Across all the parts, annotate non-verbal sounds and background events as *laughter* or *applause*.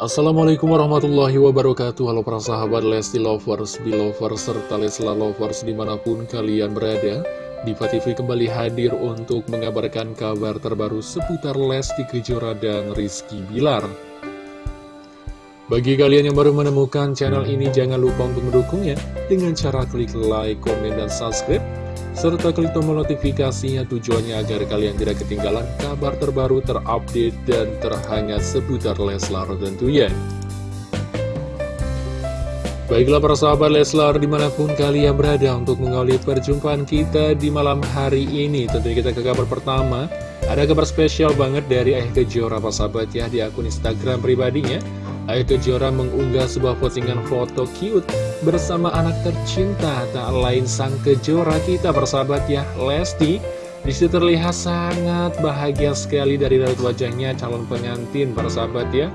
Assalamualaikum warahmatullahi wabarakatuh. Halo para sahabat Lesti Lovers, Belovers, serta Lesla Lovers di mana pun kalian berada. Diva TV kembali hadir untuk mengabarkan kabar terbaru seputar Lesti Kejora dan Rizky Bilar. Bagi kalian yang baru menemukan channel ini jangan lupa untuk mendukungnya. Dengan cara klik like, komen, dan subscribe serta klik tombol notifikasinya tujuannya agar kalian tidak ketinggalan kabar terbaru terupdate dan terhangat seputar Leslar tentunya. Baiklah para sahabat Leslar di mana pun kalian berada untuk mengawali perjumpaan kita di malam hari ini Tentunya kita ke kabar pertama Ada kabar spesial banget dari Ayah Kejora para sahabat ya di akun Instagram pribadinya Ayah Kejora mengunggah sebuah postingan foto cute bersama anak tercinta. Tak lain sang kejora kita bersahabat ya. Lesti Di situ terlihat sangat bahagia sekali dari raut wajahnya calon pengantin bersahabat ya.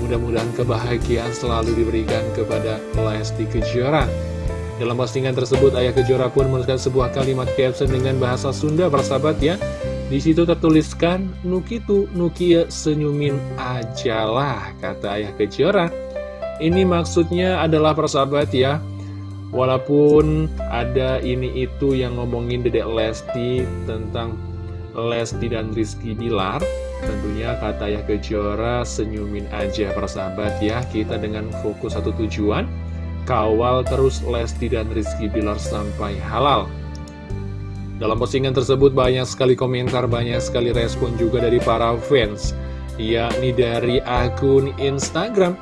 Mudah-mudahan kebahagiaan selalu diberikan kepada Lesti Kejora Dalam postingan tersebut Ayah Kejora pun menuliskan sebuah kalimat caption dengan bahasa Sunda bersahabat ya di situ tertuliskan Nukitu Nukia senyumin ajalah kata Ayah Kejora ini maksudnya adalah persahabat ya. Walaupun ada ini itu yang ngomongin Dedek Lesti tentang Lesti dan Rizky Bilar Tentunya kata ya Kejora senyumin aja persahabat ya Kita dengan fokus satu tujuan Kawal terus Lesti dan Rizky Bilar sampai halal dalam postingan tersebut banyak sekali komentar, banyak sekali respon juga dari para fans yakni dari akun Instagram.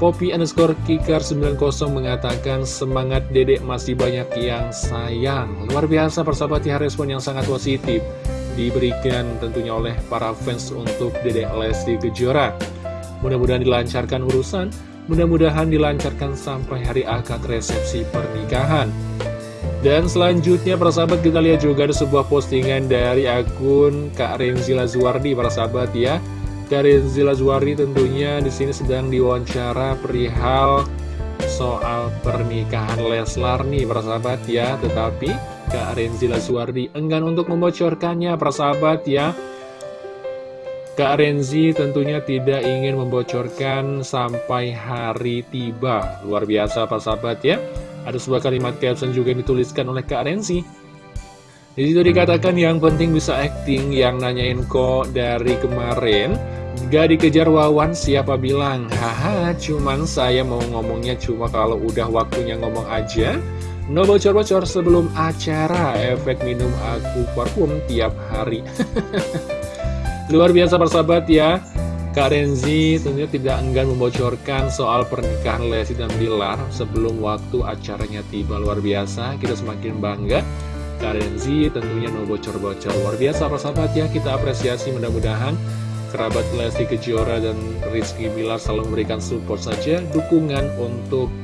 Poppy underscore Kikar 90 mengatakan semangat dedek masih banyak yang sayang. Luar biasa persahabat ya respon yang sangat positif Diberikan tentunya oleh para fans untuk dedek Lesti Kejora. Mudah-mudahan dilancarkan urusan Mudah-mudahan dilancarkan sampai hari akad resepsi pernikahan dan selanjutnya para sahabat kita lihat juga ada sebuah postingan dari akun Kak Renzila Zuardi para sahabat ya. Karin Zilazwari tentunya di sini sedang diwawancara perihal soal pernikahan Leslar nih persahabat ya. Tetapi Kak Renzila Suwardi enggan untuk membocorkannya persahabat ya. Kak Renzi tentunya tidak ingin membocorkan sampai hari tiba. Luar biasa persahabat ya Ada sebuah kalimat caption juga yang dituliskan oleh Kak Renzi. Di situ dikatakan yang penting bisa acting, yang nanyain kok dari kemarin. Gak dikejar wawan siapa bilang? Haha cuman saya mau ngomongnya cuma kalau udah waktunya ngomong aja. No bocor-bocor sebelum acara. Efek minum aku parfum tiap hari. *laughs* Luar biasa persahabat ya Kak Renzi tentunya tidak enggan membocorkan soal pernikahan Lesti dan Bilar sebelum waktu acaranya tiba. Luar biasa kita semakin bangga. Karenzi tentunya no bocor-bocor. Luar biasa persahabat ya kita apresiasi mudah-mudahan kerabat Lesti Kejora dan Rizky Bilar selalu memberikan support saja dukungan untuk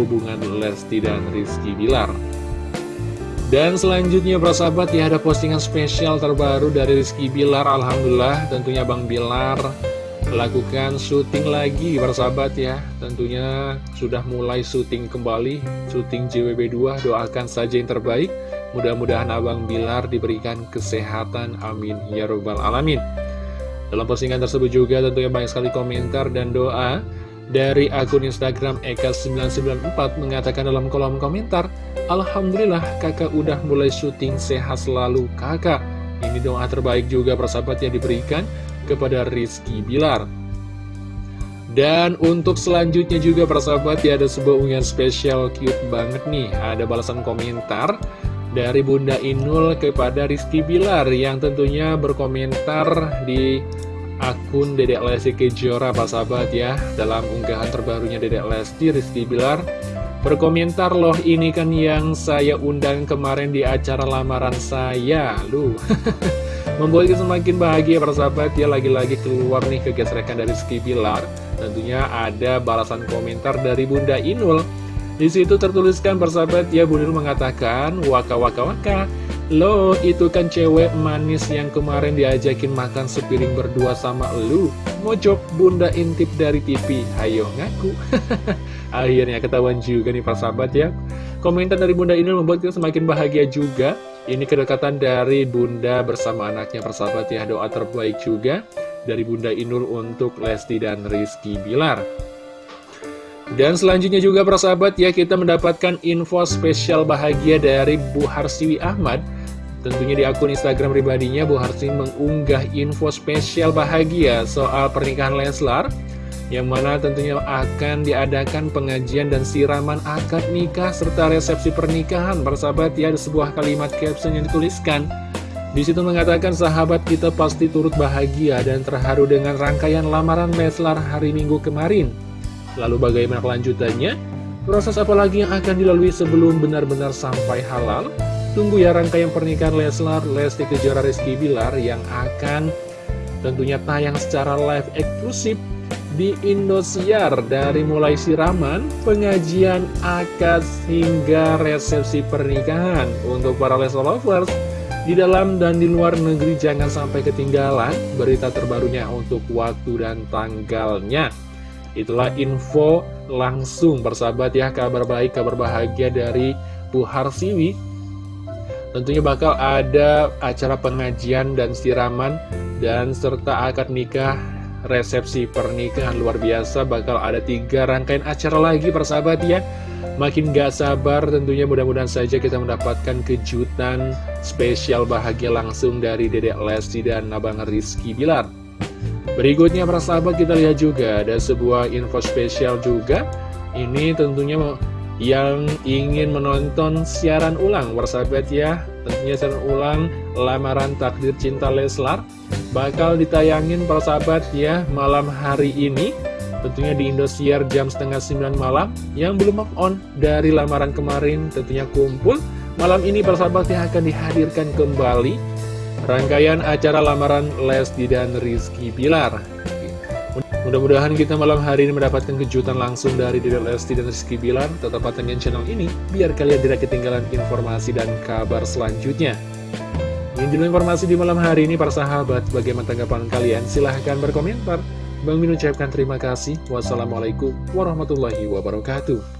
hubungan Lesti dan Rizky Bilar. Dan selanjutnya persahabat ya ada postingan spesial terbaru dari Rizky Bilar. Alhamdulillah tentunya Bang Bilar lakukan syuting lagi persahabat ya tentunya sudah mulai syuting kembali syuting JWB2 doakan saja yang terbaik Mudah-mudahan Abang Bilar diberikan kesehatan, amin ya robbal alamin. Dalam postingan tersebut juga tentunya banyak sekali komentar dan doa dari akun Instagram Eka994 mengatakan dalam kolom komentar, Alhamdulillah kakak udah mulai syuting sehat selalu kakak. Ini doa terbaik juga persahabat yang diberikan kepada Rizky Bilar. Dan untuk selanjutnya juga persahabat ya ada sebuah unggahan spesial cute banget nih. Ada balasan komentar dari Bunda Inul kepada Rizky Bilar yang tentunya berkomentar di akun Dedek Lesti Kejora Pak Sahabat ya. Dalam unggahan terbarunya Dedek Lesti Rizky Bilar berkomentar loh ini kan yang saya undang kemarin di acara lamaran saya. Lu *laughs* membuat kita semakin bahagia Pak Sahabat. Ya lagi-lagi keluar nih kegesrekan dari Rizky Bilar. Tentunya ada balasan komentar dari Bunda Inul. Di situ tertuliskan persahabat ya Bunil mengatakan waka waka waka. Lo itu kan cewek manis yang kemarin diajakin makan sepiring berdua sama lu. Mojok bunda intip dari TV Ayo ngaku. *laughs* Akhirnya ketahuan juga nih persahabat ya. Komentar dari bunda ini membuat kita semakin bahagia juga Ini kedekatan dari bunda bersama anaknya persahabat ya. Doa terbaik juga dari Bunda Inul untuk Lesti dan Rizky Bilar. Dan selanjutnya juga persahabat ya kita mendapatkan info spesial bahagia dari Bu Harsiwi Ahmad. Tentunya di akun Instagram pribadinya Bu Harsiwi mengunggah info spesial bahagia soal pernikahan Leslar Yang mana tentunya akan diadakan pengajian dan siraman akad nikah serta resepsi pernikahan Persahabat ya ada sebuah kalimat caption yang dituliskan di situ mengatakan sahabat kita pasti turut bahagia dan terharu dengan rangkaian lamaran Leslar hari Minggu kemarin Lalu bagaimana kelanjutannya? Proses apa lagi yang akan dilalui sebelum benar-benar sampai halal? Tunggu ya rangkaian pernikahan Leslar, Lesti Kejora Rizky Bilar yang akan tentunya tayang secara live eksklusif di Indosiar dari mulai siraman, pengajian, akad, hingga resepsi pernikahan. Untuk para Leslar lovers, di dalam dan di luar negeri jangan sampai ketinggalan berita terbarunya untuk waktu dan tanggalnya. Itulah info langsung bersahabat ya kabar baik, kabar bahagia dari Bu Harsiwi Tentunya bakal ada acara pengajian dan siraman dan serta akad nikah resepsi pernikahan luar biasa bakal ada tiga rangkaian acara lagi persahabat ya. Makin gak sabar tentunya mudah-mudahan saja kita mendapatkan kejutan spesial bahagia langsung dari Dedek Lesti dan Abang Rizky Bilar. Berikutnya para sahabat kita lihat juga ada sebuah info spesial juga. Ini tentunya yang ingin menonton siaran ulang sahabat ya. Tentunya siaran ulang lamaran takdir cinta Leslar. Bakal ditayangin para sahabat ya malam hari ini. Tentunya di Indosiar jam setengah 9 malam. Yang belum move on dari lamaran kemarin tentunya kumpul. Malam ini para sahabat yang akan dihadirkan kembali Rangkaian acara lamaran Lesti dan Rizky Bilar Mudah-mudahan kita malam hari ini mendapatkan kejutan langsung dari Dede Lesti dan Rizky Bilar. Tetap pantengin channel ini biar kalian tidak ketinggalan informasi dan kabar selanjutnya. Ini dulu informasi di malam hari ini para sahabat Bagaimana tanggapan kalian? Silahkan berkomentar. Bang Min ucapkan terima kasih. Wassalamualaikum warahmatullahi wabarakatuh